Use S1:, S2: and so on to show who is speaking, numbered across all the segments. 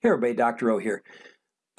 S1: Hey everybody, Dr. O here.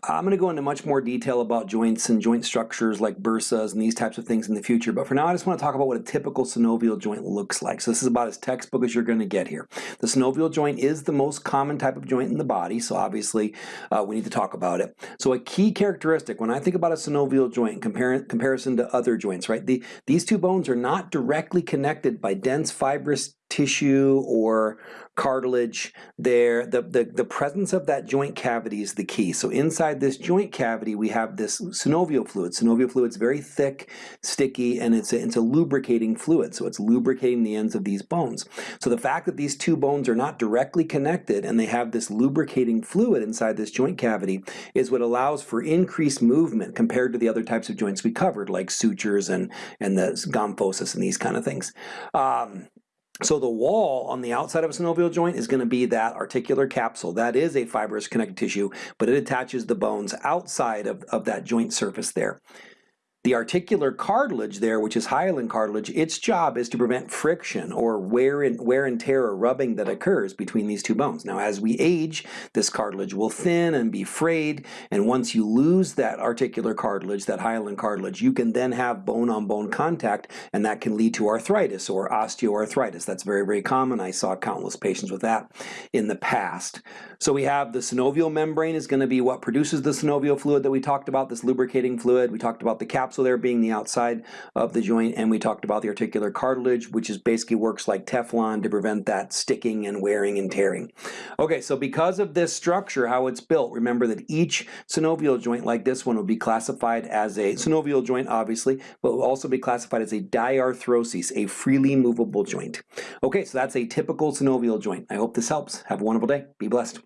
S1: I'm going to go into much more detail about joints and joint structures like bursas and these types of things in the future, but for now I just want to talk about what a typical synovial joint looks like. So this is about as textbook as you're going to get here. The synovial joint is the most common type of joint in the body, so obviously uh, we need to talk about it. So a key characteristic when I think about a synovial joint in compar comparison to other joints, right, the, these two bones are not directly connected by dense fibrous tissue or cartilage there. The, the, the presence of that joint cavity is the key. So inside this joint cavity we have this synovial fluid. Synovial fluid is very thick, sticky, and it's a, it's a lubricating fluid. So it's lubricating the ends of these bones. So the fact that these two bones are not directly connected and they have this lubricating fluid inside this joint cavity is what allows for increased movement compared to the other types of joints we covered like sutures and, and the gomphosis and these kind of things. Um, so the wall on the outside of a synovial joint is going to be that articular capsule. That is a fibrous connective tissue, but it attaches the bones outside of, of that joint surface there. The articular cartilage there, which is hyaline cartilage, its job is to prevent friction or wear and, wear and tear or rubbing that occurs between these two bones. Now as we age, this cartilage will thin and be frayed, and once you lose that articular cartilage, that hyaline cartilage, you can then have bone-on-bone -bone contact, and that can lead to arthritis or osteoarthritis. That's very, very common. I saw countless patients with that in the past. So we have the synovial membrane is going to be what produces the synovial fluid that we talked about, this lubricating fluid. We talked about the capsule capsule there being the outside of the joint, and we talked about the articular cartilage, which is basically works like Teflon to prevent that sticking and wearing and tearing. Okay, so because of this structure, how it's built, remember that each synovial joint like this one will be classified as a synovial joint, obviously, but will also be classified as a diarthrosis, a freely movable joint. Okay, so that's a typical synovial joint. I hope this helps. Have a wonderful day. Be blessed.